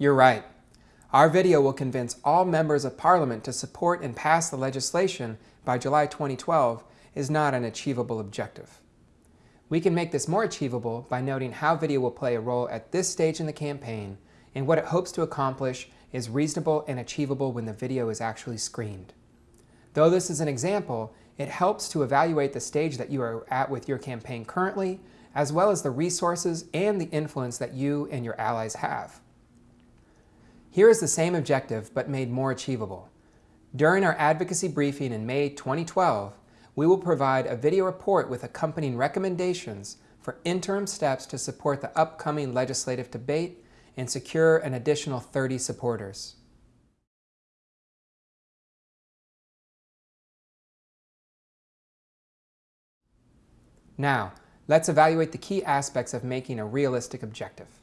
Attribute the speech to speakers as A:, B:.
A: You're right. Our video will convince all members of Parliament to support and pass the legislation by July 2012 is not an achievable objective. We can make this more achievable by noting how video will play a role at this stage in the campaign and what it hopes to accomplish is reasonable and achievable when the video is actually screened. Though this is an example, it helps to evaluate the stage that you are at with your campaign currently, as well as the resources and the influence that you and your allies have. Here is the same objective, but made more achievable. During our advocacy briefing in May 2012, we will provide a video report with accompanying recommendations for interim steps to support the upcoming legislative debate and secure an additional 30 supporters. Now, let's evaluate the key aspects of making a realistic objective.